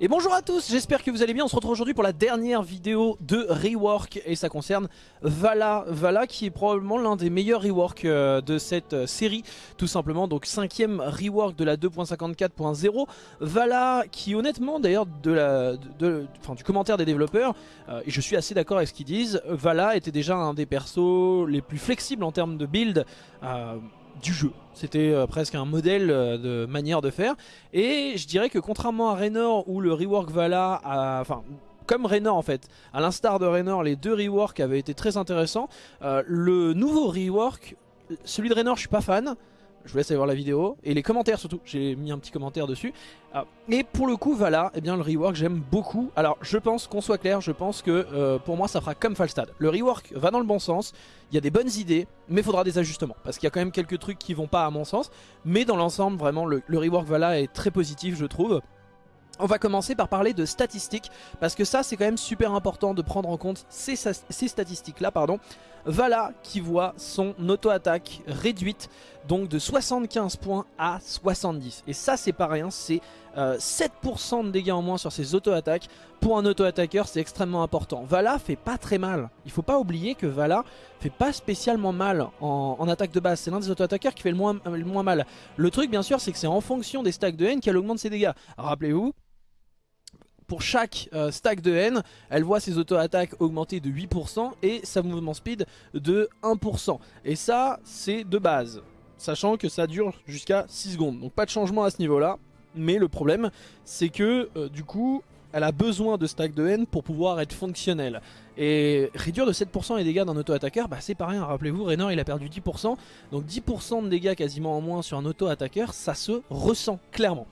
Et bonjour à tous, j'espère que vous allez bien, on se retrouve aujourd'hui pour la dernière vidéo de rework et ça concerne Vala, Vala qui est probablement l'un des meilleurs reworks euh, de cette euh, série tout simplement, donc cinquième rework de la 2.54.0 Vala qui honnêtement d'ailleurs du commentaire des développeurs, euh, et je suis assez d'accord avec ce qu'ils disent, Vala était déjà un des persos les plus flexibles en termes de build du jeu. C'était euh, presque un modèle euh, de manière de faire. Et je dirais que contrairement à Raynor où le rework Vala. Enfin, comme Raynor en fait, à l'instar de Raynor, les deux reworks avaient été très intéressants. Euh, le nouveau rework, celui de Raynor je suis pas fan, je vous laisse aller voir la vidéo. Et les commentaires surtout, j'ai mis un petit commentaire dessus. Ah, et pour le coup, Vala, eh bien, le rework j'aime beaucoup. Alors je pense qu'on soit clair, je pense que euh, pour moi ça fera comme Falstad. Le rework va dans le bon sens, il y a des bonnes idées, mais il faudra des ajustements. Parce qu'il y a quand même quelques trucs qui vont pas à mon sens. Mais dans l'ensemble, vraiment, le, rework Vala est très positif je trouve. On va commencer par parler de statistiques, parce que ça c'est quand même super important de prendre en compte ces, statistiques là. pardon. Vala qui voit son auto-attaque réduite donc de 75 points à 70. Et ça c'est pas rien, c'est 7% euh, de dégâts en moins sur ses auto-attaques. Pour un auto-attaqueur c'est extrêmement important. Vala fait pas très mal. Il faut pas oublier que Vala fait pas spécialement mal en, attaque de base. C'est l'un des auto-attaqueurs qui fait le moins, le moins mal. Le truc bien sûr c'est que c'est en fonction des stacks de haine qu'elle augmente ses dégâts. Rappelez-vous, pour chaque euh, stack de haine, elle voit ses auto-attaques augmenter de 8% et sa mouvement speed de 1%. Et ça, c'est de base, sachant que ça dure jusqu'à 6 secondes. Donc pas de changement à ce niveau-là, mais le problème, c'est que euh, du coup, elle a besoin de stack de haine pour pouvoir être fonctionnelle. Et réduire de 7% les dégâts d'un auto-attaqueur, bah c'est pas rien, rappelez-vous, Raynor il a perdu 10%, donc 10% de dégâts quasiment en moins sur un auto-attaqueur, ça se ressent clairement.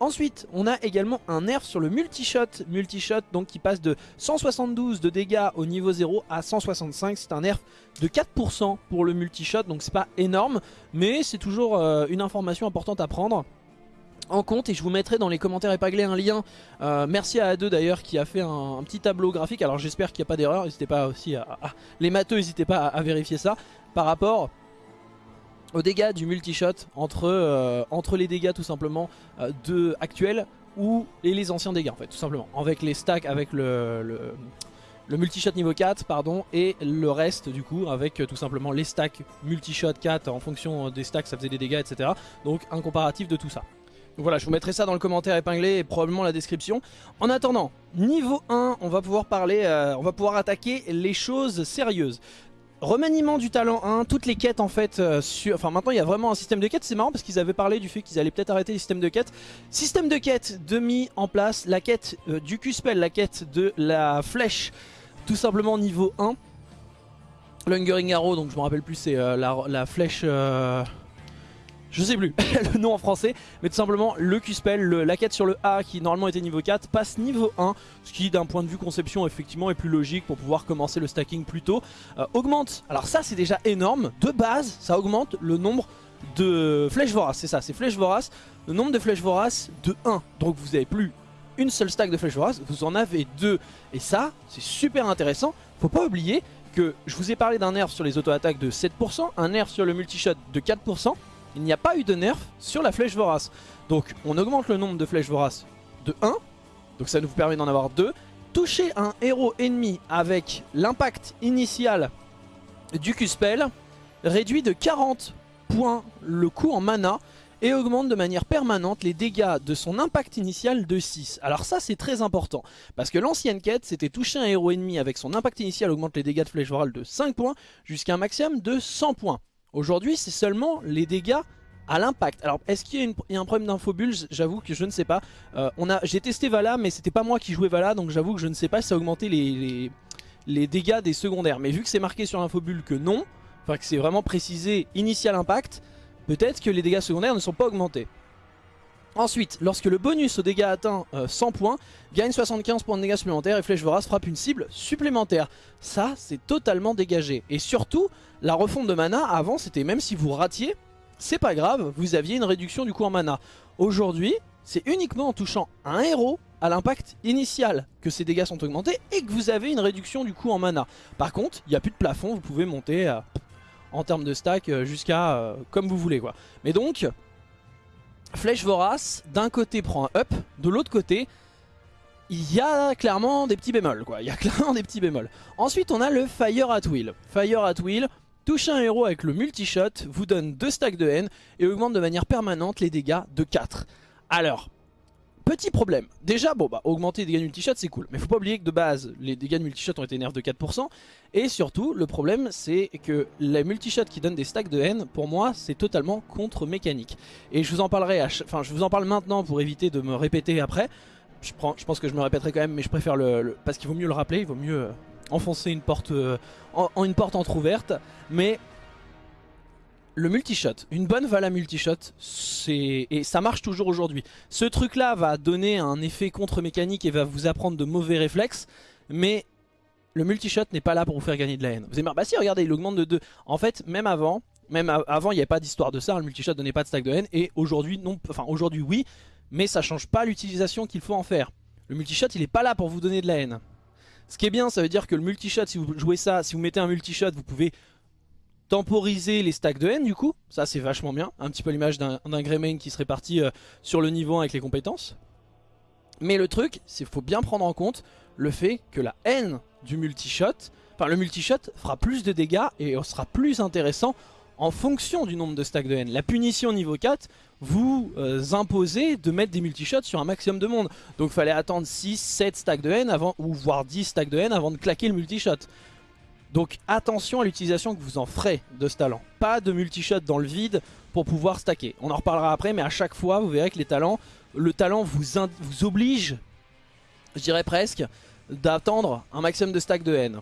Ensuite, on a également un nerf sur le multi-shot, multi-shot donc qui passe de 172 de dégâts au niveau 0 à 165. C'est un nerf de 4% pour le multi-shot, donc c'est pas énorme, mais c'est toujours euh, une information importante à prendre en compte. Et je vous mettrai dans les commentaires épinglés un lien euh, merci à A2 d'ailleurs qui a fait un, petit tableau graphique. Alors j'espère qu'il n'y a pas d'erreur. N'hésitez pas aussi à, les matheux n'hésitez pas à, vérifier ça. Par rapport aux dégâts du multi-shot entre, euh, entre les dégâts tout simplement euh, de actuels ou et les anciens dégâts en fait tout simplement avec les stacks avec le, le, multi-shot niveau 4 pardon et le reste du coup avec euh, tout simplement les stacks multi-shot 4 en fonction des stacks ça faisait des dégâts etc donc un comparatif de tout ça donc voilà, je vous mettrai ça dans le commentaire épinglé et probablement la description. En attendant, niveau 1, on va pouvoir parler, on va pouvoir attaquer les choses sérieuses. Remaniement du talent 1, toutes les quêtes en fait, euh, enfin maintenant il y a vraiment un système de quêtes, c'est marrant parce qu'ils avaient parlé du fait qu'ils allaient peut-être arrêter les systèmes de quêtes. Système de quêtes de mis en place, la quête euh, du Q-Spell, la quête de la flèche, tout simplement niveau 1. Lungering Arrow, donc je me rappelle plus, c'est euh, la, flèche je sais plus le nom en français, mais tout simplement le Q-Spell, la quête sur le A qui normalement était niveau 4, passe niveau 1, ce qui d'un point de vue conception effectivement est plus logique pour pouvoir commencer le stacking plus tôt. Euh, augmente, alors ça c'est déjà énorme, de base ça augmente le nombre de flèches voraces, c'est ça, c'est flèches voraces, le nombre de flèches voraces de 1, donc vous avez plus une seule stack de flèches voraces, vous en avez deux, et ça c'est super intéressant, faut pas oublier que je vous ai parlé d'un nerf sur les auto-attaques de 7%, un nerf sur le multi-shot de 4%, il n'y a pas eu de nerf sur la flèche vorace. Donc on augmente le nombre de flèches voraces de 1, donc ça nous permet d'en avoir 2. Toucher un héros ennemi avec l'impact initial du Q-Spell réduit de 40 points le coût en mana et augmente de manière permanente les dégâts de son impact initial de 6. Alors ça c'est très important, parce que l'ancienne quête c'était toucher un héros ennemi avec son impact initial augmente les dégâts de flèche vorale de 5 points jusqu'à un maximum de 100 points. Aujourd'hui, c'est seulement les dégâts à l'impact. Alors, est-ce qu'il y, a un problème d'infobulle? J'avoue que je ne sais pas. Euh, J'ai testé Vala, mais c'était pas moi qui jouais Vala, donc j'avoue que je ne sais pas si ça a augmenté les, les, dégâts des secondaires. Mais vu que c'est marqué sur l'infobulle que non, enfin que c'est vraiment précisé initial impact, peut-être que les dégâts secondaires ne sont pas augmentés. Ensuite, lorsque le bonus aux dégâts atteint 100 euh, points, gagne 75 points de dégâts supplémentaires et Flèche Vorace frappe une cible supplémentaire. Ça, c'est totalement dégagé. Et surtout, la refonte de mana, avant, c'était même si vous ratiez, c'est pas grave, vous aviez une réduction du coup en mana. Aujourd'hui, c'est uniquement en touchant un héros à l'impact initial que ces dégâts sont augmentés et que vous avez une réduction du coup en mana. Par contre, il n'y a plus de plafond, vous pouvez monter euh, en termes de stack euh, jusqu'à comme vous voulez. Mais donc, Flèche Vorace, d'un côté prend un up, de l'autre côté, il y a clairement des petits bémols quoi, il y a clairement des petits bémols. Ensuite on a le Fire at Will. Fire at Will, toucher un héros avec le multi-shot, vous donne 2 stacks de haine et augmente de manière permanente les dégâts de 4. Alors, petit problème, déjà bon bah augmenter les dégâts de multi-shot c'est cool, mais faut pas oublier que de base les dégâts de multi-shot ont été nerfs de 4% et surtout le problème c'est que les multi-shot qui donnent des stacks de haine pour moi c'est totalement contre mécanique. Et je vous en parlerai, enfin je vous en parle maintenant pour éviter de me répéter après, je pense que je me répéterai quand même, mais je préfère le, parce qu'il vaut mieux le rappeler, il vaut mieux euh, enfoncer une porte euh, en, une porte entrouverte. Mais le multishot, une bonne Vala multishot, et ça marche toujours aujourd'hui. Ce truc là va donner un effet contre-mécanique et va vous apprendre de mauvais réflexes, mais le multishot n'est pas là pour vous faire gagner de la haine. Vous allez me dire, bah si regardez il augmente de 2. En fait même avant, même avant il n'y avait pas d'histoire de ça, le multishot donnait pas de stack de haine et aujourd'hui non, enfin aujourd'hui oui, mais ça change pas l'utilisation qu'il faut en faire. Le multishot il est pas là pour vous donner de la haine. Ce qui est bien ça veut dire que le multishot si vous jouez ça, si vous mettez un multishot vous pouvez temporiser les stacks de haine du coup, ça c'est vachement bien, un petit peu l'image d'un Greymane qui serait parti euh, sur le niveau 1 avec les compétences. Mais le truc, c'est faut bien prendre en compte le fait que la haine du multishot, enfin le multishot fera plus de dégâts et sera plus intéressant en fonction du nombre de stacks de haine. La punition niveau 4 vous euh, imposez de mettre des multishots sur un maximum de monde. Donc il fallait attendre 6, 7 stacks de haine avant, ou voire 10 stacks de haine avant de claquer le multishot. Donc attention à l'utilisation que vous en ferez de ce talent. Pas de multishot dans le vide pour pouvoir stacker. On en reparlera après mais à chaque fois vous verrez que le talent vous, oblige, je dirais presque, d'attendre un maximum de stacks de haine.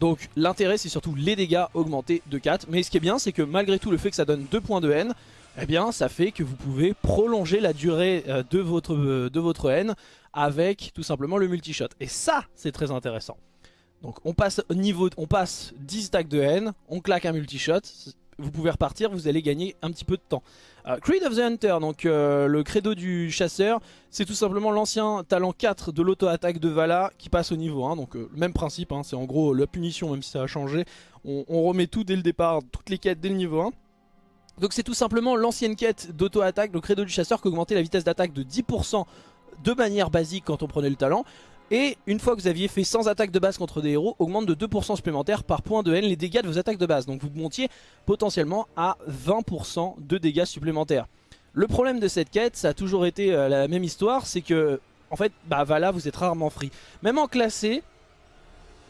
Donc l'intérêt c'est surtout les dégâts augmentés de 4. Mais ce qui est bien c'est que malgré tout le fait que ça donne 2 points de haine, eh bien ça fait que vous pouvez prolonger la durée euh, de votre, euh, de votre haine avec tout simplement le multishot. Et ça c'est très intéressant. Donc on passe, niveau, on passe 10 stacks de haine, on claque un multishot, vous pouvez repartir, vous allez gagner un petit peu de temps. Euh, Creed of the Hunter, donc euh, le credo du chasseur, c'est tout simplement l'ancien talent 4 de l'auto-attaque de Vala qui passe au niveau 1. Donc euh, le même principe, hein, c'est en gros la punition même si ça a changé. On, remet tout dès le départ, toutes les quêtes dès le niveau 1. Donc c'est tout simplement l'ancienne quête d'auto-attaque, le credo du chasseur qui augmentait la vitesse d'attaque de 10% de manière basique quand on prenait le talent. Et une fois que vous aviez fait 100 attaques de base contre des héros, augmente de 2% supplémentaires par point de haine les dégâts de vos attaques de base. Donc vous montiez potentiellement à 20% de dégâts supplémentaires. Le problème de cette quête, ça a toujours été euh, la même histoire, c'est que en fait, bah Vala vous êtes rarement free. Même en classé,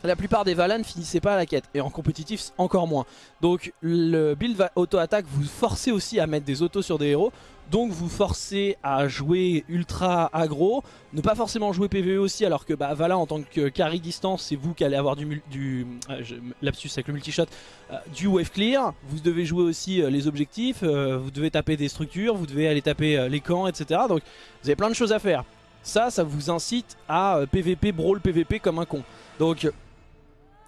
la plupart des Valas ne finissaient pas la quête. Et en compétitif, encore moins. Donc le build auto-attaque, vous forcez aussi à mettre des autos sur des héros. Donc vous forcez à jouer ultra aggro. Ne pas forcément jouer PvE aussi, alors que bah, en tant que carry distance, c'est vous qui allez avoir du... du euh, lapsus avec le multishot, euh, du wave clear. Vous devez jouer aussi euh, les objectifs, vous devez taper des structures, vous devez aller taper les camps, etc. Donc vous avez plein de choses à faire. Ça, ça vous incite à PvP, brawl PvP comme un con. Donc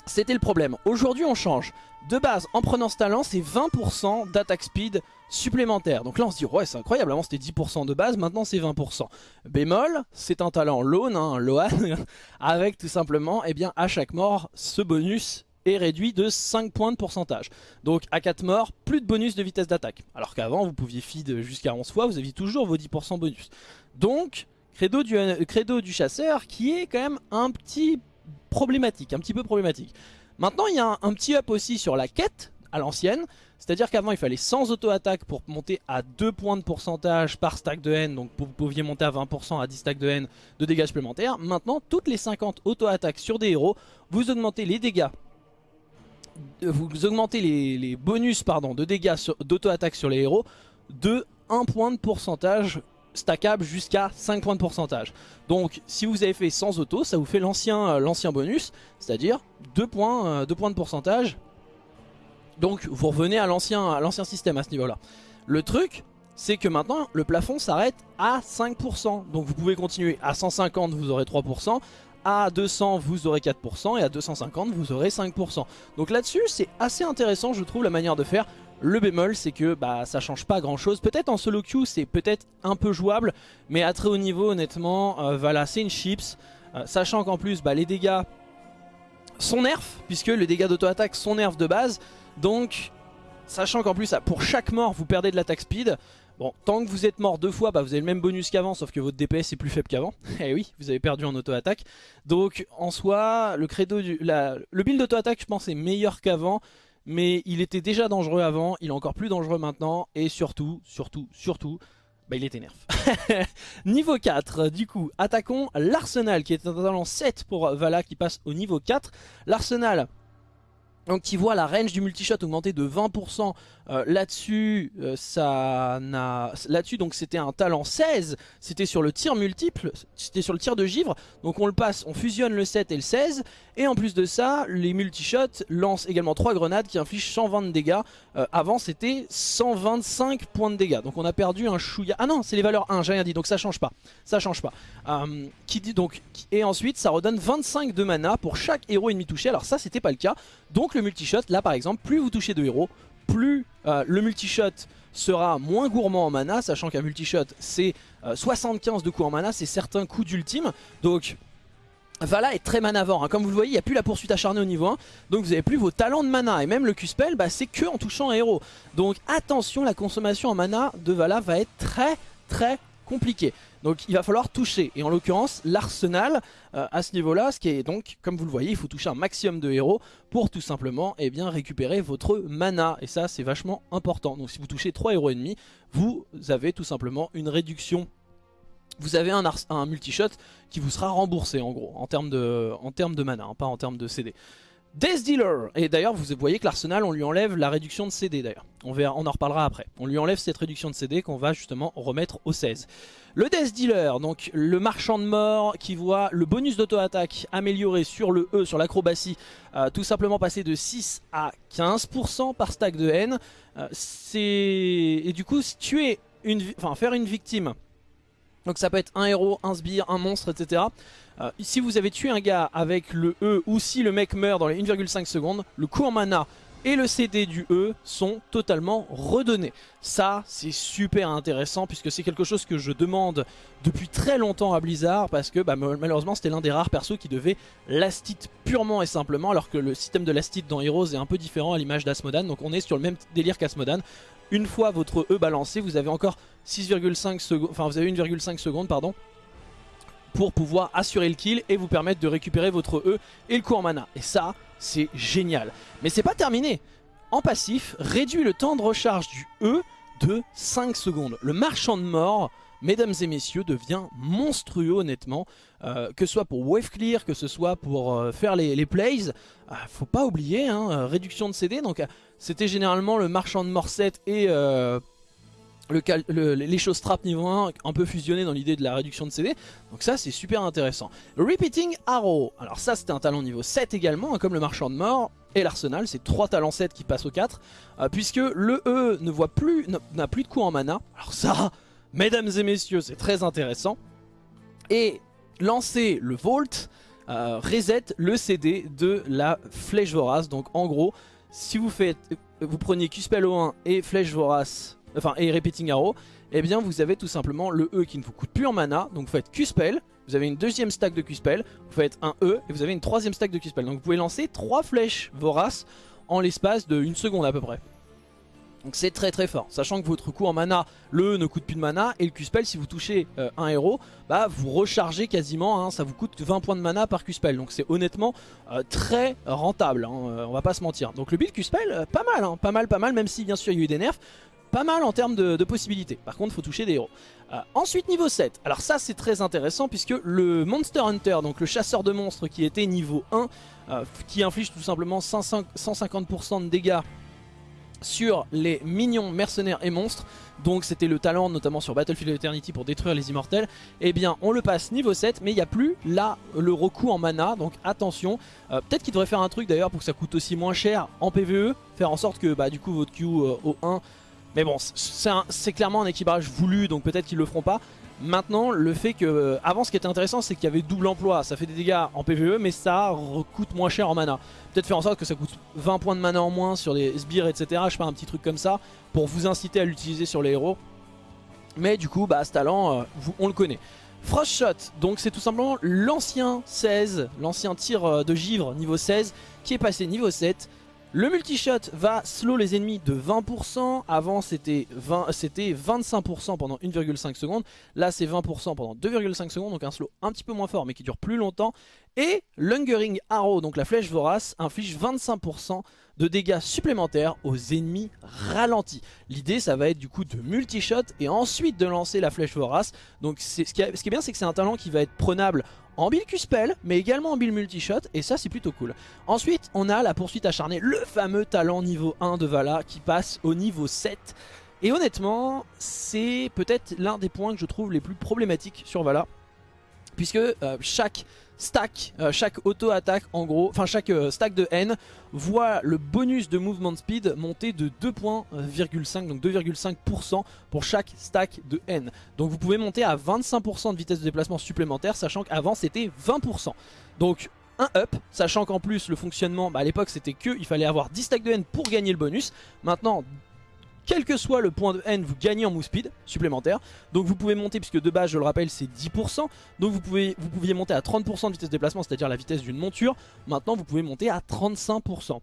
c'était le problème. Aujourd'hui, on change. De base, en prenant ce talent, c'est 20% d'attaque speed supplémentaire. Donc là, on se dit, ouais, c'est incroyable. Avant, c'était 10% de base, maintenant, c'est 20%. Bémol, c'est un talent lone, hein, Loan, avec tout simplement, eh bien, à chaque mort, ce bonus est réduit de 5 points de pourcentage. Donc à 4 morts, plus de bonus de vitesse d'attaque. Alors qu'avant, vous pouviez feed jusqu'à 11 fois, vous aviez toujours vos 10% bonus. Donc, credo du, euh, credo du chasseur qui est quand même un petit problématique, un petit peu problématique. Maintenant, il y a un, petit up aussi sur la quête à l'ancienne. C'est-à-dire qu'avant, il fallait 100 auto-attaques pour monter à 2 points de pourcentage par stack de haine. Donc vous pouviez monter à 20% à 10 stacks de haine de dégâts supplémentaires. Maintenant, toutes les 50 auto-attaques sur des héros, vous augmentez les dégâts. Euh, vous augmentez les, bonus pardon, de dégâts d'auto-attaque sur les héros de 1 point de pourcentage stackable jusqu'à 5 points de pourcentage. Donc si vous avez fait sans auto, ça vous fait l'ancien euh, l'ancien bonus, c'est-à-dire 2 points, euh, points de pourcentage. Donc vous revenez à l'ancien système à ce niveau-là. Le truc, c'est que maintenant le plafond s'arrête à 5%. Donc vous pouvez continuer à 150, vous aurez 3%. À 200 vous aurez 4% et à 250 vous aurez 5%. Donc là-dessus c'est assez intéressant je trouve la manière de faire. Le bémol c'est que bah ça change pas grand chose. Peut-être en solo queue c'est peut-être un peu jouable. Mais à très haut niveau honnêtement euh, voilà c'est une chips. Euh, sachant qu'en plus bah, les dégâts sont nerfs. Puisque les dégâts d'auto-attaque sont nerfs de base. Donc sachant qu'en plus pour chaque mort vous perdez de l'attaque speed. Bon, tant que vous êtes mort deux fois, bah vous avez le même bonus qu'avant, sauf que votre DPS est plus faible qu'avant. Eh oui, vous avez perdu en auto-attaque. Donc en soi, le credo du, le build d'auto-attaque, je pense, est meilleur qu'avant. Mais il était déjà dangereux avant, il est encore plus dangereux maintenant. Et surtout, surtout, surtout, bah il était nerf. niveau 4, du coup, attaquons l'Arsenal qui est un talent 7 pour Vala qui passe au niveau 4. L'Arsenal, donc qui voit la range du multishot augmenter de 20% euh, là-dessus, euh, là-dessus donc c'était un talent 16, c'était sur le tir multiple, c'était sur le tir de givre. Donc on le passe, on fusionne le 7 et le 16 et en plus de ça, les multishots lancent également 3 grenades qui infligent 120 de dégâts. Euh, avant c'était 125 points de dégâts. Donc on a perdu un chouïa. Ah non, c'est les valeurs 1, j'ai rien dit. Donc ça change pas. Ça change pas. qui dit donc et ensuite ça redonne 25 de mana pour chaque héros ennemi touché. Alors ça c'était pas le cas. Donc le multishot là par exemple, plus vous touchez de héros, plus euh, le multishot sera moins gourmand en mana, sachant qu'un multishot c'est 75 euh, de coups en mana, c'est certains coups d'ultime. Donc Vala est très manavore, hein. comme vous le voyez il n'y a plus la poursuite acharnée au niveau 1 Donc vous n'avez plus vos talents de mana Et même le Q-Spell bah, c'est que en touchant un héros Donc attention la consommation en mana de Vala va être très très compliquée donc il va falloir toucher. Et en l'occurrence, l'arsenal euh, à ce niveau-là, ce qui est donc, comme vous le voyez, il faut toucher un maximum de héros pour tout simplement eh bien, récupérer votre mana. Et ça, c'est vachement important. Donc si vous touchez 3 héros ennemis, vous avez tout simplement une réduction vous avez un, un multi-shot qui vous sera remboursé en gros, en termes de, en termes de mana, hein, pas en termes de CD. Death Dealer. Et d'ailleurs vous voyez que l'arsenal on lui enlève la réduction de CD d'ailleurs. On, en reparlera après. On lui enlève cette réduction de CD qu'on va justement remettre au 16 Le Death Dealer donc le marchand de mort qui voit le bonus d'auto-attaque amélioré sur le E, sur l'acrobatie euh, Tout simplement passer de 6 à 15% par stack de haine. Euh, Et du coup tuer une... Enfin faire une victime. Donc ça peut être un héros, un sbire, un monstre, etc. Euh, si vous avez tué un gars avec le E ou si le mec meurt dans les 1,5 secondes, le coup en mana et le CD du E sont totalement redonnés. Ça, c'est super intéressant puisque c'est quelque chose que je demande depuis très longtemps à Blizzard parce que bah, malheureusement c'était l'un des rares persos qui devait lastite purement et simplement alors que le système de lastite dans Heroes est un peu différent à l'image d'Asmodan donc on est sur le même délire qu'Asmodan. Une fois votre E balancé, vous avez encore 6,5 secondes, enfin vous avez 1,5 secondes pardon pour pouvoir assurer le kill et vous permettre de récupérer votre E et le coup en mana. Et ça, c'est génial. Mais c'est pas terminé. En passif, réduit le temps de recharge du E de 5 secondes. Le marchand de mort, mesdames et messieurs, devient monstrueux honnêtement. Euh, que ce soit pour wave clear, que ce soit pour euh, faire les, plays. Euh, faut pas oublier, hein, réduction de CD. Donc c'était généralement le marchand de mort 7 et le, les choses trap niveau 1 un peu fusionné dans l'idée de la réduction de CD donc ça c'est super intéressant. Repeating Arrow, alors ça c'était un talent niveau 7 également hein, comme le marchand de mort et l'arsenal, c'est 3 talents 7 qui passent au 4 euh, puisque le E ne voit plus n'a plus de coups en mana. Alors ça mesdames et messieurs c'est très intéressant. Et lancer le Vault euh, reset le CD de la flèche vorace. Donc en gros si vous faites vous prenez Q-Spell O1 et flèche vorace enfin et Repeating Arrow, et eh bien vous avez tout simplement le E qui ne vous coûte plus en mana, donc vous faites Q-Spell, vous avez une deuxième stack de Q-Spell, vous faites un E et vous avez une troisième stack de Q-Spell. Donc vous pouvez lancer trois flèches voraces en l'espace de une seconde à peu près. Donc c'est très très fort, sachant que votre coup en mana, le E ne coûte plus de mana, et le Q-Spell, si vous touchez euh, un héros, bah vous rechargez quasiment, hein, ça vous coûte 20 points de mana par Q-Spell, donc c'est honnêtement euh, très rentable, hein, euh, on va pas se mentir. Donc le build Q-Spell, pas mal, hein, pas mal, pas mal, même si bien sûr il y a eu des nerfs, pas mal en termes de, possibilités. Par contre, faut toucher des héros. Euh, ensuite, niveau 7. Alors ça, c'est très intéressant puisque le Monster Hunter, donc le chasseur de monstres qui était niveau 1, euh, qui inflige tout simplement 150% de dégâts sur les minions mercenaires et monstres donc c'était le talent notamment sur Battlefield Eternity pour détruire les immortels et eh bien on le passe niveau 7 mais il n'y a plus là le recours en mana donc attention euh, peut-être qu'il devrait faire un truc d'ailleurs pour que ça coûte aussi moins cher en PvE faire en sorte que bah, du coup votre Q au 1 mais bon, c'est clairement un équilibrage voulu, donc peut-être qu'ils le feront pas. Maintenant, le fait que... Euh, avant, ce qui était intéressant, c'est qu'il y avait double emploi. Ça fait des dégâts en PvE, mais ça coûte moins cher en mana. Peut-être faire en sorte que ça coûte 20 points de mana en moins sur les sbires, etc. Je sais pas, un petit truc comme ça, pour vous inciter à l'utiliser sur les héros. Mais du coup, bah, ce talent, euh, on le connaît. Frostshot, donc c'est tout simplement l'ancien 16, l'ancien tir euh, de givre niveau 16, qui est passé niveau 7 Le multi-shot va slow les ennemis de 20%. Avant c'était 25% pendant 1,5 secondes. Là c'est 20% pendant 2,5 secondes. Donc un slow un petit peu moins fort mais qui dure plus longtemps. Et l'Hungering Arrow, donc la flèche vorace, inflige 25% de dégâts supplémentaires aux ennemis ralentis. L'idée ça va être du coup de multi-shot et ensuite de lancer la flèche vorace. Donc ce qui, est, ce qui est bien c'est que c'est un talent qui va être prenable en build Q-Spell, mais également en build multi-shot, et ça c'est plutôt cool. Ensuite, on a la poursuite acharnée, le fameux talent niveau 1 de Vala qui passe au niveau 7. Et honnêtement, c'est peut-être l'un des points que je trouve les plus problématiques sur Vala, puisque euh, chaque stack, euh, chaque auto-attaque en gros, enfin chaque euh, stack de N voit le bonus de movement speed monter de 2.5, donc 2,5% pour chaque stack de N. Donc vous pouvez monter à 25% de vitesse de déplacement supplémentaire, sachant qu'avant c'était 20%. Donc un up, sachant qu'en plus le fonctionnement, bah, à l'époque c'était que il fallait avoir 10 stacks de N pour gagner le bonus. Maintenant quel que soit le point de N, vous gagnez en move speed supplémentaire. Donc vous pouvez monter, puisque de base, je le rappelle, c'est 10%. Donc vous, pouvez, vous pouviez monter à 30% de vitesse de déplacement, c'est-à-dire la vitesse d'une monture. Maintenant, vous pouvez monter à 35%.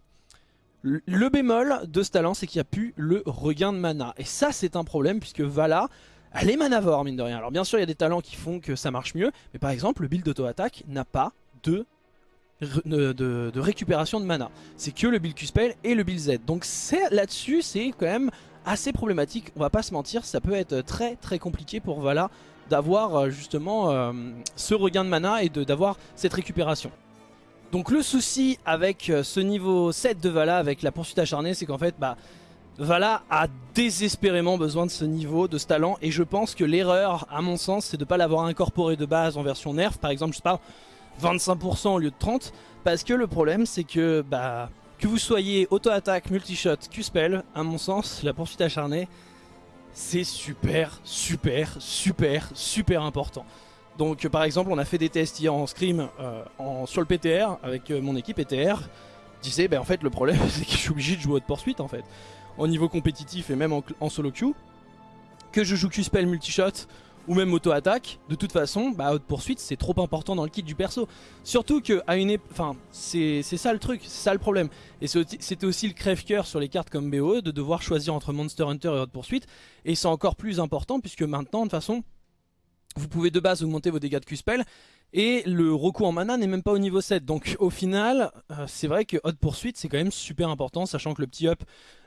Le bémol de ce talent, c'est qu'il n'y a plus le regain de mana. Et ça, c'est un problème, puisque Vala, elle est manavore, mine de rien. Alors bien sûr, il y a des talents qui font que ça marche mieux. Mais par exemple, le build d'auto-attaque n'a pas de de, récupération de mana. C'est que le build Q-Spell et le build Z. Donc là-dessus, c'est quand même assez problématique, on va pas se mentir, ça peut être très très compliqué pour Vala d'avoir euh, justement euh, ce regain de mana et d'avoir cette récupération. Donc le souci avec euh, ce niveau 7 de Vala, avec la poursuite acharnée, c'est qu'en fait, bah, Vala a désespérément besoin de ce niveau, de ce talent, et je pense que l'erreur, à mon sens, c'est de ne pas l'avoir incorporé de base en version nerf, par exemple, je sais pas, 25% au lieu de 30%, parce que le problème, c'est que, bah, que vous soyez auto-attaque, multi-shot, Q-spell, à mon sens, la poursuite acharnée, c'est super, super, super, super important. Donc par exemple, on a fait des tests hier en scrim euh, en, sur le PTR avec euh, mon équipe PTR. disait, ben en fait le problème c'est que je suis obligé de jouer haute poursuite en fait. Au niveau compétitif et même en, en solo queue. Que je joue Q-spell multi-shot ou même auto-attaque, de toute façon, bah, haute poursuite c'est trop important dans le kit du perso. Surtout que à une enfin, c'est ça le truc, c'est ça le problème. Et c'était aussi le crève-cœur sur les cartes comme BO de devoir choisir entre Monster Hunter et haute poursuite. Et c'est encore plus important puisque maintenant, de toute façon, vous pouvez de base augmenter vos dégâts de Q-Spell et le recours en mana n'est même pas au niveau 7. Donc au final, euh, c'est vrai que Hot Poursuite c'est quand même super important, sachant que le petit up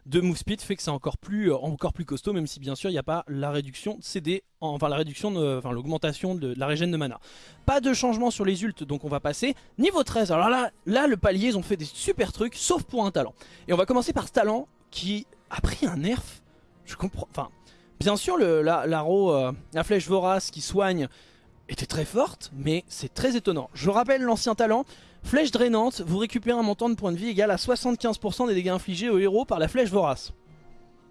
de move speed fait que c'est encore plus euh, encore plus costaud, même si bien sûr il n'y a pas la réduction de CD, enfin la réduction, de, enfin l'augmentation de, la régène de mana. Pas de changement sur les ults, donc on va passer niveau 13. Alors là, là le palier, ils ont fait des super trucs, sauf pour un talent. Et on va commencer par ce talent qui a pris un nerf. Je comprends, enfin, bien sûr la, euh, la flèche vorace qui soigne était très forte, mais c'est très étonnant. Je rappelle l'ancien talent, flèche drainante, vous récupérez un montant de points de vie égal à 75% des dégâts infligés au héros par la flèche vorace.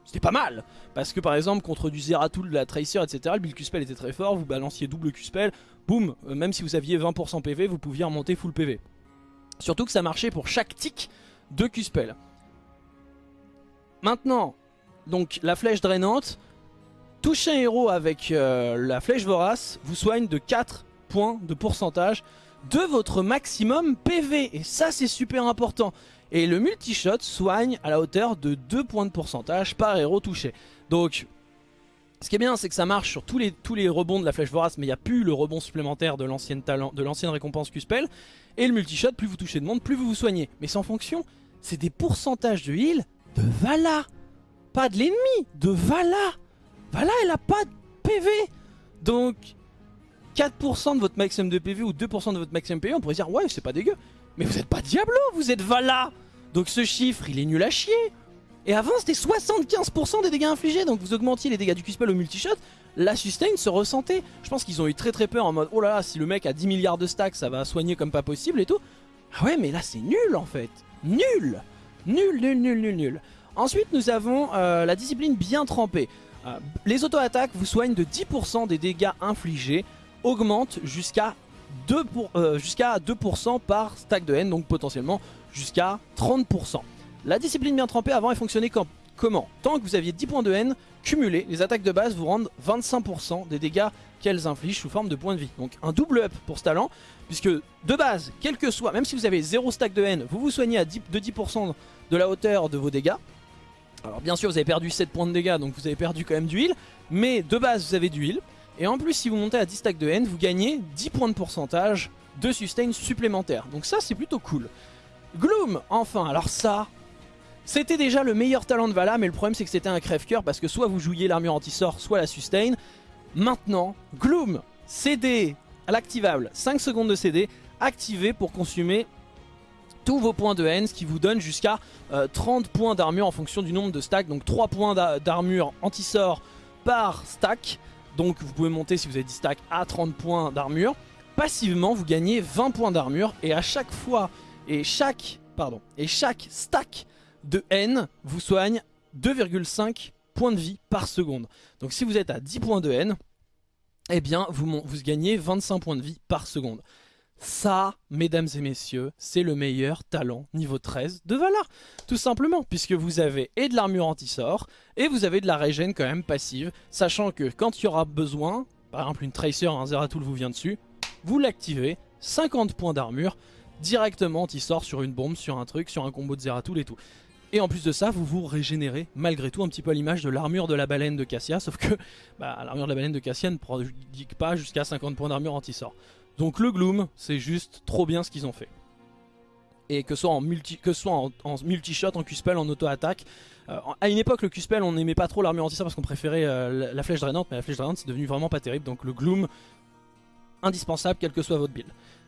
C'était pas mal, parce que par exemple contre du Zeratul, de la Tracer, etc, le build Q-Spell était très fort, vous balanciez double Q-Spell, boum, euh, même si vous aviez 20% PV, vous pouviez remonter full PV. Surtout que ça marchait pour chaque tic de Q-Spell. Maintenant, donc la flèche drainante, Toucher un héros avec euh, la flèche vorace vous soigne de 4 points de pourcentage de votre maximum PV. Et ça c'est super important. Et le multi-shot soigne à la hauteur de 2 points de pourcentage par héros touché. Donc ce qui est bien c'est que ça marche sur tous les, rebonds de la flèche vorace mais il n'y a plus le rebond supplémentaire de l'ancienne récompense Q-Spell. Et le multi-shot, plus vous touchez de monde, plus vous vous soignez. Mais sans fonction, c'est des pourcentages de heal de Vala. Pas de l'ennemi, de Vala. Voilà, elle a pas de PV Donc 4% de votre maximum de PV ou 2% de votre maximum PV, on pourrait dire ouais c'est pas dégueu. Mais vous êtes pas Diablo, vous êtes Vala Donc ce chiffre il est nul à chier Et avant c'était 75% des dégâts infligés, donc vous augmentiez les dégâts du Q-Spell au multi-shot, la sustain se ressentait. Je pense qu'ils ont eu très très peur en mode oh là là si le mec a 10 milliards de stacks ça va soigner comme pas possible et tout. Ah ouais mais là c'est nul en fait Nul Nul, nul, nul, nul, nul. Ensuite nous avons euh, la discipline bien trempée. Euh, les auto-attaques vous soignent de 10% des dégâts infligés, augmentent jusqu'à 2%, euh, jusqu'à 2 par stack de haine, donc potentiellement jusqu'à 30%. La discipline bien trempée avant elle fonctionnait comment? Tant que vous aviez 10 points de haine, cumulés, les attaques de base vous rendent 25% des dégâts qu'elles infligent sous forme de points de vie. Donc un double up pour ce talent, puisque de base, quel que soit, même si vous avez 0 stack de haine, vous vous soignez à 10, de 10% de la hauteur de vos dégâts. Alors bien sûr vous avez perdu 7 points de dégâts, donc vous avez perdu quand même du mais de base vous avez du heal. Et en plus si vous montez à 10 stacks de haine, vous gagnez 10 points de pourcentage de sustain supplémentaire. Donc ça c'est plutôt cool. Gloom, enfin, alors ça, c'était déjà le meilleur talent de Vala, mais le problème c'est que c'était un crève-cœur parce que soit vous jouiez l'armure anti-sort, soit la sustain. Maintenant, Gloom, CD à l'activable, 5 secondes de CD, activé pour consumer tous vos points de haine, ce qui vous donne jusqu'à 30 euh, points d'armure en fonction du nombre de stacks. Donc 3 points d'armure anti-sort par stack. Donc vous pouvez monter si vous avez 10 stacks à 30 points d'armure. Passivement, vous gagnez 20 points d'armure et à chaque fois et chaque, pardon, et chaque stack de haine vous soigne 2,5 points de vie par seconde. Donc si vous êtes à 10 points de haine, eh bien vous, vous gagnez 25 points de vie par seconde. Ça, mesdames et messieurs, c'est le meilleur talent niveau 13 de Valar. Tout simplement, puisque vous avez et de l'armure anti-sort, et vous avez de la régène quand même passive, sachant que quand il y aura besoin, par exemple une Tracer, un Zeratul vous vient dessus, vous l'activez, 50 points d'armure, directement il sort sur une bombe, sur un truc, sur un combo de Zeratul et tout. Et en plus de ça, vous vous régénérez malgré tout un petit peu à l'image de l'armure de la baleine de Cassia, sauf que bah, l'armure de la baleine de Cassia ne prodigue pas jusqu'à 50 points d'armure anti-sort. Donc le Gloom, c'est juste trop bien ce qu'ils ont fait. Et que ce soit en multi-shot, en Q-spell, en auto-attaque. Euh, à une époque, le Q-spell, on n'aimait pas trop l'armure anti-sort parce qu'on préférait euh, la, flèche drainante, mais la flèche drainante, c'est devenu vraiment pas terrible. Donc le Gloom, indispensable, quel que soit votre build.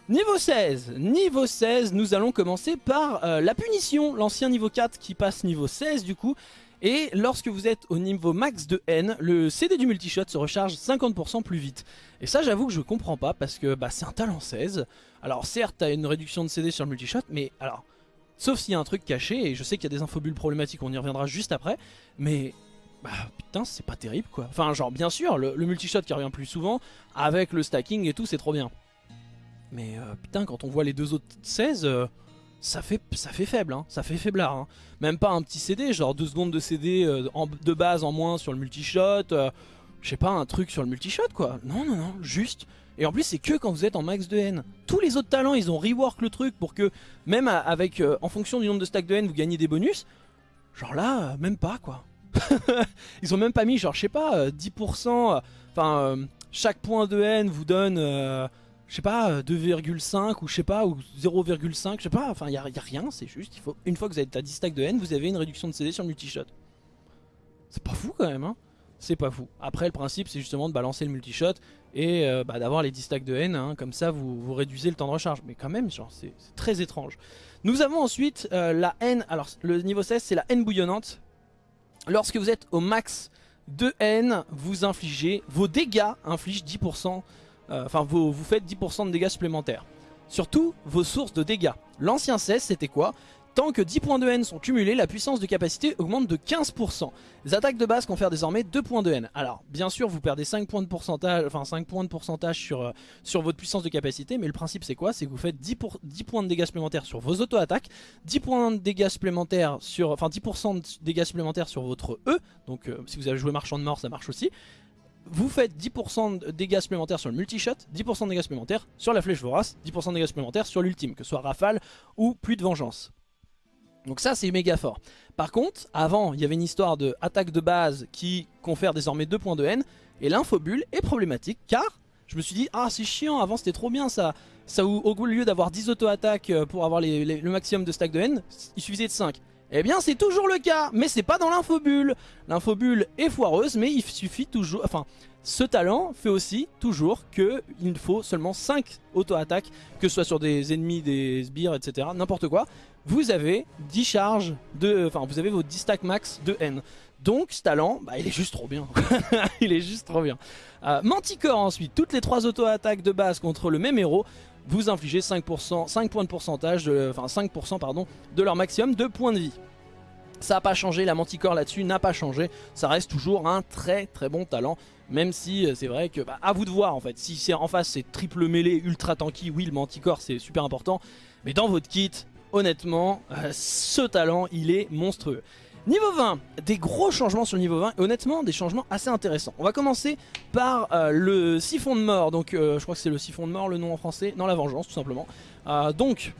Niveau 16, niveau 16, nous allons commencer par euh, la punition, l'ancien niveau 4 qui passe niveau 16 du coup. Et lorsque vous êtes au niveau max de N, le CD du multishot se recharge 50% plus vite. Et ça j'avoue que je comprends pas parce que bah, c'est un talent 16. Alors certes t'as une réduction de CD sur le multishot, mais alors... Sauf s'il y a un truc caché, et je sais qu'il y a des infobules problématiques, on y reviendra juste après. Mais bah putain c'est pas terrible quoi. Enfin genre bien sûr le, multishot qui revient plus souvent, avec le stacking et tout c'est trop bien. Mais euh, putain, quand on voit les deux autres 16, euh, ça, fait, ça fait faible, hein. ça fait faiblard. Hein. Même pas un petit CD, genre 2 secondes de CD euh, de base en moins sur le multishot. je sais pas, un truc sur le multishot quoi. Non, non, non, juste. Et en plus, c'est que quand vous êtes en max de haine. Tous les autres talents, ils ont rework le truc pour que, même avec, en fonction du nombre de stacks de haine, vous gagnez des bonus. Genre là, même pas quoi. ils ont même pas mis, genre, je sais pas, 10%. Enfin, chaque point de haine vous donne je sais pas, 2,5 ou je sais pas, ou 0,5, je sais pas, enfin il n'y a, rien, c'est juste, il faut, une fois que vous êtes à 10 stacks de haine, vous avez une réduction de CD sur le multishot. C'est pas fou quand même, hein C'est pas fou. Après le principe c'est justement de balancer le multishot et euh, bah, d'avoir les 10 stacks de haine, hein, comme ça vous, vous réduisez le temps de recharge. Mais quand même, genre c'est très étrange. Nous avons ensuite euh, la haine, alors le niveau 16 c'est la haine bouillonnante. Lorsque vous êtes au max de haine, vous infligez, vos dégâts infligent 10% euh, enfin vous, vous faites 10% de dégâts supplémentaires. Surtout vos sources de dégâts. L'ancien 16 c'était quoi? Tant que 10 points de haine sont cumulés, la puissance de capacité augmente de 15%. Les attaques de base confèrent désormais 2 points de haine. Alors, bien sûr, vous perdez 5 points de pourcentage, enfin 5 points de pourcentage sur, euh, sur votre puissance de capacité, mais le principe c'est quoi? C'est que vous faites 10, pour, 10 points de dégâts supplémentaires sur vos auto-attaques, 10 points de dégâts supplémentaires sur, enfin 10% de dégâts supplémentaires sur votre E, donc euh, si vous avez joué marchand de mort, ça marche aussi, vous faites 10% de dégâts supplémentaires sur le multi-shot, 10% de dégâts supplémentaires sur la flèche vorace, 10% de dégâts supplémentaires sur l'ultime, que ce soit rafale ou plus de vengeance. Donc ça c'est méga fort. Par contre, avant il y avait une histoire de attaque de base qui confère désormais 2 points de haine, et l'infobule est problématique car je me suis dit ah c'est chiant, avant c'était trop bien ça, ça au lieu d'avoir 10 auto-attaques euh, pour avoir le maximum de stack de haine, il suffisait de 5. Eh bien c'est toujours le cas, mais c'est pas dans l'infobule. L'infobule est foireuse, mais il suffit toujours... Enfin, ce talent fait aussi toujours qu'il faut seulement 5 auto-attaques, que ce soit sur des ennemis, des sbires, etc. N'importe quoi. Vous avez 10 charges de... Enfin, vous avez vos 10 stacks max de N. Donc ce talent, bah, il est juste trop bien. il est juste trop bien. Euh, Manticore ensuite, toutes les 3 auto-attaques de base contre le même héros vous infligez 5%, 5 points de pourcentage, enfin 5% pardon, de leur maximum de points de vie. Ça n'a pas changé, la Manticore là-dessus n'a pas changé, ça reste toujours un très très bon talent, même si euh, c'est vrai que, bah, à vous de voir en fait, si c'est en face c'est triple mêlée, ultra tanky, oui le Manticore c'est super important, mais dans votre kit, honnêtement, euh, ce talent il est monstrueux. Niveau 20, des gros changements sur le niveau 20 et honnêtement des changements assez intéressants. On va commencer par euh, le siphon de mort, donc euh, je crois que c'est le siphon de mort le nom en français, non la vengeance tout simplement. Euh, donc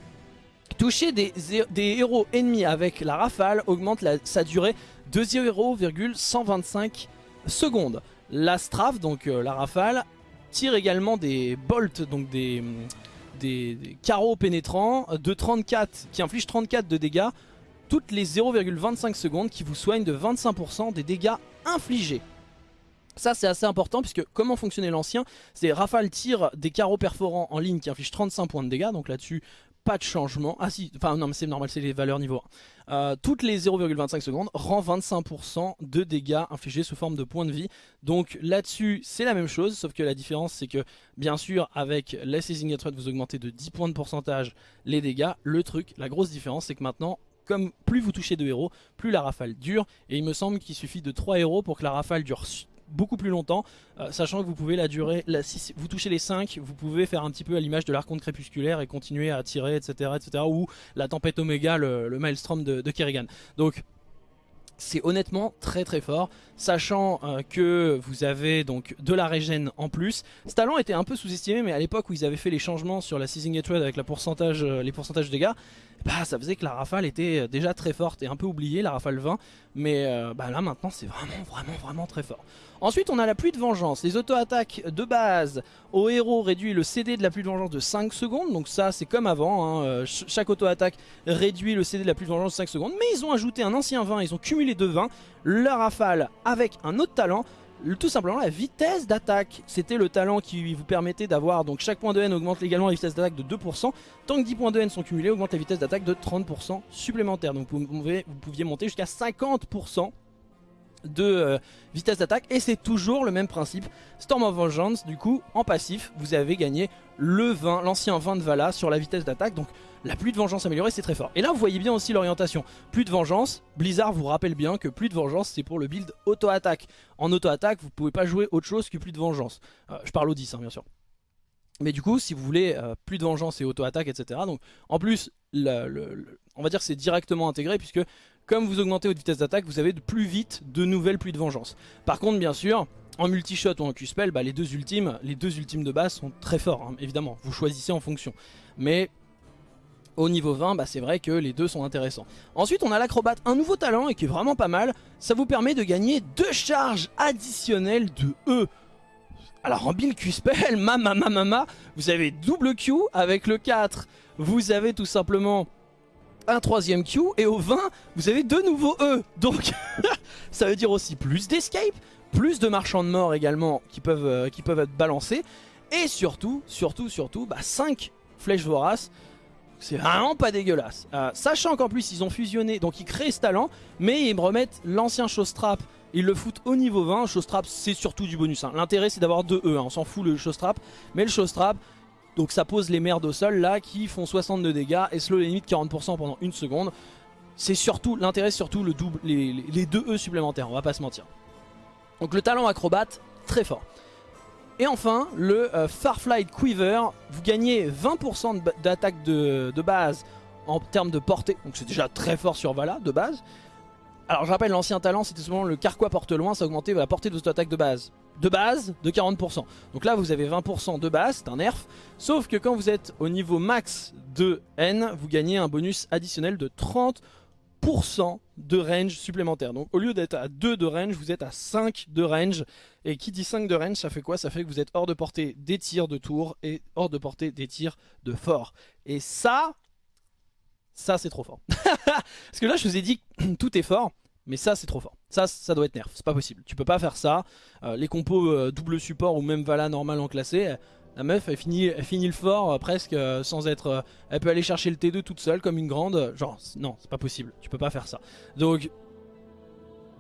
toucher des, héros ennemis avec la rafale augmente sa durée de 0,125 secondes. La strafe, donc la rafale, tire également des bolts, donc des, des carreaux pénétrants de 34 qui infligent 34 de dégâts toutes les 0,25 secondes qui vous soignent de 25% des dégâts infligés. Ça c'est assez important puisque comment fonctionnait l'ancien C'est Rafale tire des carreaux perforants en ligne qui infligent 35 points de dégâts donc là-dessus pas de changement. Ah si, enfin non mais c'est normal c'est les valeurs niveau 1. Euh, toutes les 0,25 secondes rend 25% de dégâts infligés sous forme de points de vie. Donc là-dessus c'est la même chose sauf que la différence c'est que bien sûr avec la Seizing Threat vous augmentez de 10 points de pourcentage les dégâts. Le truc, la grosse différence c'est que maintenant comme plus vous touchez de héros, plus la rafale dure. Et il me semble qu'il suffit de 3 héros pour que la rafale dure beaucoup plus longtemps, euh, sachant que vous pouvez la durer, si vous touchez les 5, vous pouvez faire un petit peu à l'image de l'arconte crépusculaire et continuer à tirer, etc. etc. ou la tempête Oméga, le, Maelstrom de, Kerrigan. Donc c'est honnêtement très très fort, sachant euh, que vous avez donc de la régène en plus. Ce talent était un peu sous-estimé, mais à l'époque où ils avaient fait les changements sur la Seizing Hatred avec euh, les pourcentages de dégâts, bah, ça faisait que la rafale était euh, déjà très forte et un peu oubliée, la rafale 20. Mais euh, bah, là maintenant c'est vraiment vraiment vraiment très fort. Ensuite on a la pluie de vengeance. Les auto-attaques de base au héros réduit le CD de la pluie de vengeance de 5 secondes. Donc ça c'est comme avant, hein. euh, chaque auto-attaque réduit le CD de la pluie de vengeance de 5 secondes. Mais ils ont ajouté un ancien 20, ils ont cumulé deux 20. La rafale avec un autre talent tout simplement la vitesse d'attaque. C'était le talent qui vous permettait d'avoir, donc chaque point de haine augmente également la vitesse d'attaque de 2%, tant que 10 points de haine sont cumulés, augmente la vitesse d'attaque de 30% supplémentaire. Donc vous, pouviez monter jusqu'à 50% de euh, vitesse d'attaque et c'est toujours le même principe Storm of Vengeance du coup en passif vous avez gagné le 20 l'ancien 20 de Vala sur la vitesse d'attaque donc la pluie de vengeance améliorée c'est très fort. Et là vous voyez bien aussi l'orientation. Pluie de vengeance, Blizzard vous rappelle bien que pluie de vengeance c'est pour le build auto-attaque. En auto-attaque vous pouvez pas jouer autre chose que pluie de vengeance. Euh, je parle au 10 hein, bien sûr. Mais du coup si vous voulez euh, plus de vengeance et auto-attaque etc. Donc en plus on va dire que c'est directement intégré puisque comme vous augmentez votre vitesse d'attaque vous avez de plus vite de nouvelles pluies de vengeance. Par contre bien sûr en multi-shot ou en Q-spell, bah, les deux ultimes, les deux ultimes de base sont très forts, hein, évidemment. Vous choisissez en fonction. Mais au niveau 20, bah c'est vrai que les deux sont intéressants. Ensuite, on a l'acrobate, un nouveau talent et qui est vraiment pas mal. Ça vous permet de gagner deux charges additionnelles de E. Alors en build Q-Spell, mama mama vous avez double Q avec le 4. Vous avez tout simplement un troisième Q et au 20, vous avez deux nouveaux E. Donc ça veut dire aussi plus d'escape, plus de marchands de mort également qui peuvent, euh, qui peuvent être balancés. Et surtout, surtout, surtout, bah 5 flèches voraces c'est vraiment pas dégueulasse. Euh, sachant qu'en plus ils ont fusionné, donc ils créent ce talent, mais ils me remettent l'ancien Showstrap. Ils le foutent au niveau 20. Showstrap c'est surtout du bonus. Hein. L'intérêt c'est d'avoir 2 E, hein. on s'en fout le Showstrap. Mais le Showstrap, donc ça pose les merdes au sol là qui font 62 dégâts et slow les limites 40% pendant une seconde. C'est surtout, l'intérêt surtout le double, les, 2 E supplémentaires, on va pas se mentir. Donc le talent acrobate, très fort. Et enfin, le euh, Farflight Quiver, vous gagnez 20% d'attaque de, base en termes de portée, donc c'est déjà très fort sur Vala de base. Alors je rappelle, l'ancien talent c'était souvent le Carquois porte loin, ça augmentait la portée de votre attaque de base. De base, de 40%. Donc là vous avez 20% de base, c'est un nerf. Sauf que quand vous êtes au niveau max de N, vous gagnez un bonus additionnel de 30% de range supplémentaire. Donc au lieu d'être à 2 de range, vous êtes à 5 de range. Et qui dit 5 de range, ça fait quoi? Ça fait que vous êtes hors de portée des tirs de tour et hors de portée des tirs de fort. Et ça, ça c'est trop fort. Parce que là je vous ai dit tout est fort. Mais ça c'est trop fort, ça ça doit être nerf, c'est pas possible, tu peux pas faire ça, euh, les compos euh, double support ou même Vala normal en classé, la meuf, elle finit, elle finit le fort euh, presque sans être... Elle peut aller chercher le T2 toute seule comme une grande. Genre, non, c'est pas possible. Tu peux pas faire ça. Donc,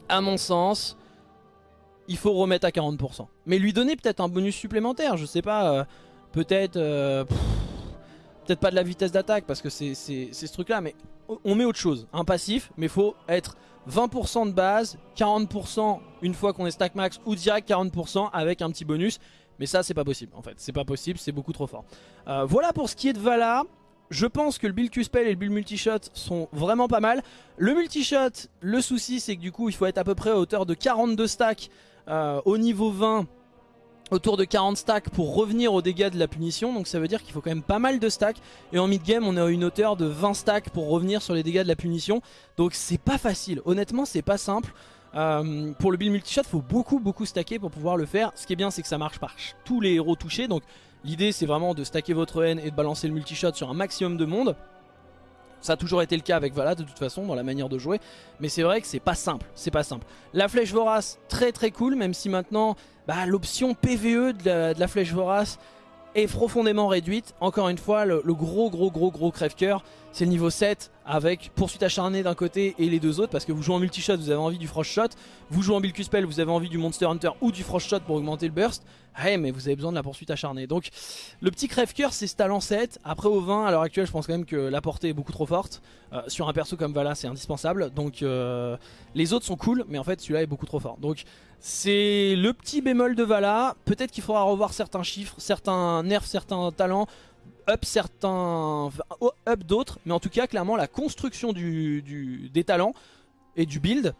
à mon sens, il faut remettre à 40%. Mais lui donner peut-être un bonus supplémentaire. Je sais pas, peut-être... peut-être pas de la vitesse d'attaque parce que c'est ce truc là. Mais on met autre chose. Un passif, mais faut être 20% de base, 40% une fois qu'on est stack max ou direct 40% avec un petit bonus. Mais ça c'est pas possible en fait, c'est pas possible, c'est beaucoup trop fort. Euh, voilà pour ce qui est de Vala. je pense que le build Q-Spell et le build Multishot sont vraiment pas mal. Le Multishot, le souci c'est que du coup il faut être à peu près à hauteur de 42 stacks euh, au niveau 20 autour de 40 stacks pour revenir aux dégâts de la punition. Donc ça veut dire qu'il faut quand même pas mal de stacks. Et en mid game on est à une hauteur de 20 stacks pour revenir sur les dégâts de la punition. Donc c'est pas facile. Honnêtement c'est pas simple. Euh, pour le build multishot faut beaucoup beaucoup stacker pour pouvoir le faire. Ce qui est bien c'est que ça marche par tous les héros touchés. Donc l'idée c'est vraiment de stacker votre haine et de balancer le multishot sur un maximum de monde ça a toujours été le cas avec Vala de toute façon dans la manière de jouer. Mais c'est vrai que c'est pas simple, c'est pas simple. La flèche vorace, très très cool Même si maintenant bah, l'option PVE de la, flèche vorace est profondément réduite. Encore une fois, le, gros gros gros gros crève-cœur, c'est le niveau 7 avec poursuite acharnée d'un côté et les deux autres parce que vous jouez en multi-shot, vous avez envie du frost shot, vous jouez en build spell, vous avez envie du monster hunter ou du frost shot pour augmenter le burst. Ouais, mais vous avez besoin de la poursuite acharnée. Donc le petit crève-cœur c'est ce talent 7. Après au 20, à l'heure actuelle, je pense quand même que la portée est beaucoup trop forte. Euh, sur un perso comme Vala, c'est indispensable. Donc euh, les autres sont cool, mais en fait celui-là est beaucoup trop fort. Donc c'est le petit bémol de Vala. Peut-être qu'il faudra revoir certains chiffres, certains nerfs, certains talents up certains up d'autres mais en tout cas clairement la construction du, des talents et du build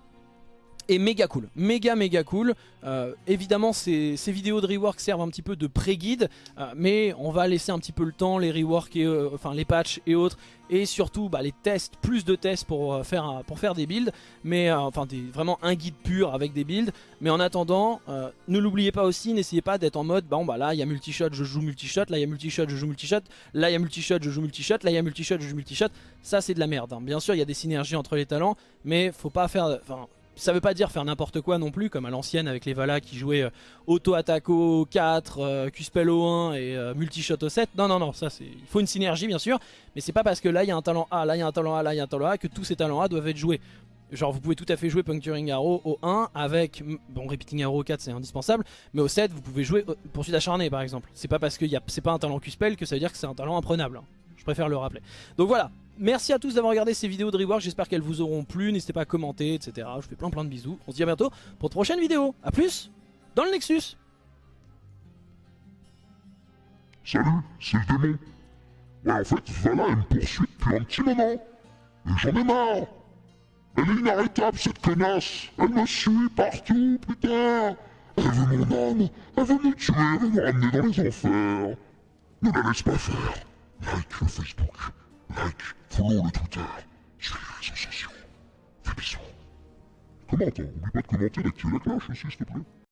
est méga cool, méga méga cool. Euh, évidemment ces, vidéos de rework servent un petit peu de pré-guide, euh, mais on va laisser un petit peu le temps, les reworks, et, euh, enfin les patchs et autres, et surtout bah, les tests, plus de tests pour, faire, pour faire des builds, mais enfin vraiment un guide pur avec des builds. Mais en attendant, ne l'oubliez pas aussi, n'essayez pas d'être en mode, bon bah là il y a multi-shot, je joue multi-shot, là il y a multi-shot, je joue multi-shot, là il y a multi-shot, je joue multi-shot, là il y a multi-shot, je joue multi-shot. Ça c'est de la merde. Hein. Bien sûr il y a des synergies entre les talents, mais faut pas faire... ça veut pas dire faire n'importe quoi non plus, comme à l'ancienne avec les Vala qui jouaient euh, auto-attaque au 4, euh, Q-spell au 1 et euh, multi-shot au 7. Non, non, non, ça c'est. Il faut une synergie bien sûr, mais c'est pas parce que là il y a un talent A, là il y a un talent A, là il y a un talent A que tous ces talents A doivent être joués. Genre vous pouvez tout à fait jouer Puncturing Arrow au 1 avec, bon Repeating Arrow au 4 c'est indispensable, mais au 7 vous pouvez jouer Poursuite acharnée par exemple. C'est pas parce que c'est pas un talent Q-spell que ça veut dire que c'est un talent imprenable. Hein. Je préfère le rappeler. Donc voilà, Merci à tous d'avoir regardé ces vidéos de rework, j'espère qu'elles vous auront plu, n'hésitez pas à commenter, etc. Je vous fais plein plein de bisous, on se dit à bientôt pour de prochaines vidéos. A plus dans le Nexus Salut, c'est le démon. En fait, Vala, elle me poursuit depuis un petit moment. Et j'en ai marre. Elle est inarrêtable, cette connasse. Elle me suit partout, putain. Elle veut mon âme. Elle veut me tuer, elle veut me ramener dans les enfers. Ne la laisse pas faire. Like Facebook. Like, follow le Twitter, suivez les réseaux sociaux. Fais bisous. Commente, hein. oublie pas de commenter, d'activer la cloche aussi, s'il te plaît.